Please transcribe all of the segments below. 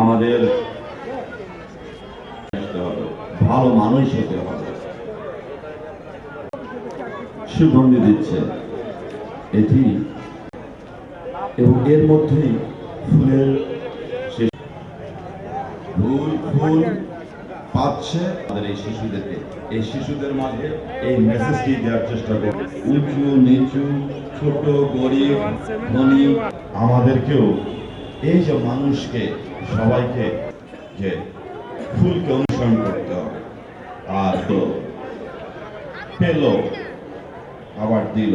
আমাদের ভালো মানুষ হতে হবে। সুগন্ধি দিচ্ছে। এটি এবং এর মধ্যেই ফুলের ফুল ফুল পাচ্ছে এই শিশুদেরকে। এই শিশুদের মাঝে এই মেসেজটি দেওয়ার চেষ্টা করব। উঁচু, নিচু, ছোট, গরিব, ধনী, আমাদেরকেও এই যে মানুষকে, সবাইকে যে ফুলকে অনুসরণ করতে হবে, আর তো পেল, আবার দিল।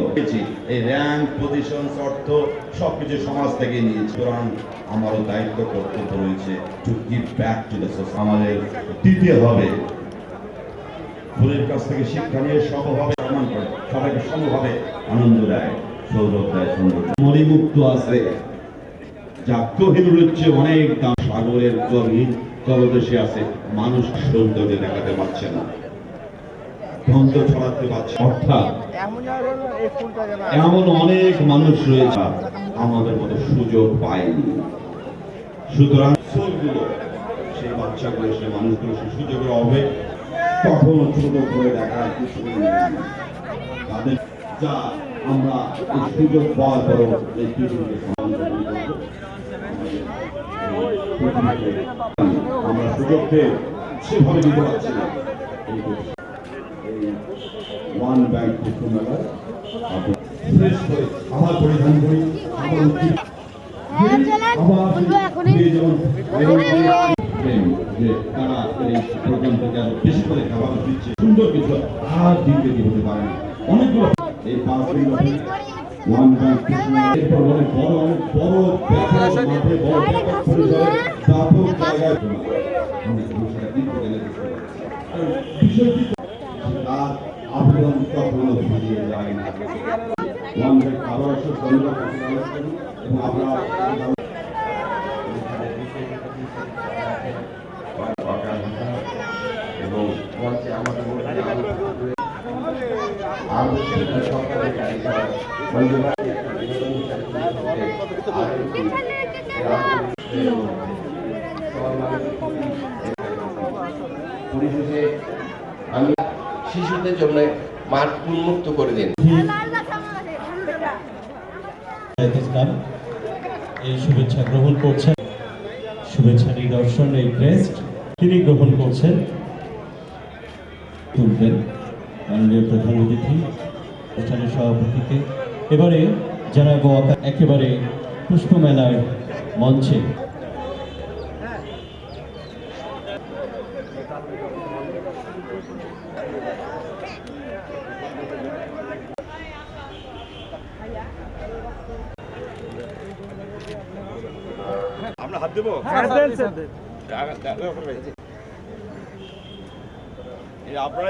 এই র্যাঙ্ক পজিশন অর্থ সবকিছু সমাজ থেকে নিয়েছে। সুতরাং আমারও দায়িত্ব, কর্তব্য রয়েছে to give back to the আমাদের দিতে হবে। ফুলের কাছ থেকে শিক্ষা নিয়ে সমভাবে সম্মান করে, সবাইকে সমভাবে আনন্দ দেয়, সৌরভ দেয় সৌন্দর্য মণিমুক্ত আছে। যা চেয়ে অনেক দাম সাগরের গভীর তলদেশে আছে, মানুষ সৌন্দর্য দেখাতে পারছে না। এমন অনেক মানুষ রয়েছে আমাদের মতো সুযোগ পায়নি। সুতরাং সোলগুলো সেই বাচ্চাগুলো, সেই মানুষগুলো, সেই সুযোগের অভাবে কখনো ছোট করে কিছু তাদের যা আমরা এই সুযোগ পাওয়ার পরও এই পৃথিবীকে আমরা সুযোগ পেয়ে সেভাবে দিতে পারছি না। ওয়ান ব্যাংক পুষ্প ফ্রেশ করে আবার পরিধান করি আবার উঠি। হ্যাঁ, যে তারা এই আরও বেশি করে খাবার দিচ্ছে সুন্দর কিছু আর দিতে পারে। অনেকগুলো এই পাঁচ দিন ওয়ান ব্যাংক এরপর অনেক বড় অনেক বড় মাঠে বড় ব্যাপক পরিসরে ব্যাপক জায়গায় অনেক বিষয়টা দিতে গেলে বিষয়টি তার আবেদন কখনো ভুলিয়ে যায় না। ওয়ানদের আবার আসে ধন্যবাদ। এবং আমরা এবং মঞ্চে আমাদের পরিশেষে আমি শিশুদের জন্য মাঠ উন্মুক্ত করে দিন। এই শুভেচ্ছা গ্রহণ করছেন। শুভেচ্ছা নিদর্শন, এই ক্রেস্ট। তিনি গ্রহণ করছেন। তুলবেন। মাননীয় প্রধান অতিথি অনুষ্ঠানের সভাপতিকে এবারে জানাব আকা- একেবারে পুষ্পমেলার মঞ্চে। আমরা হাত দেবো? এই আপনারা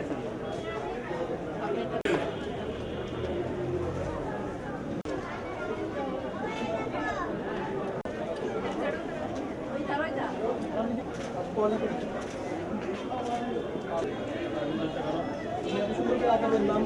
ADC নাম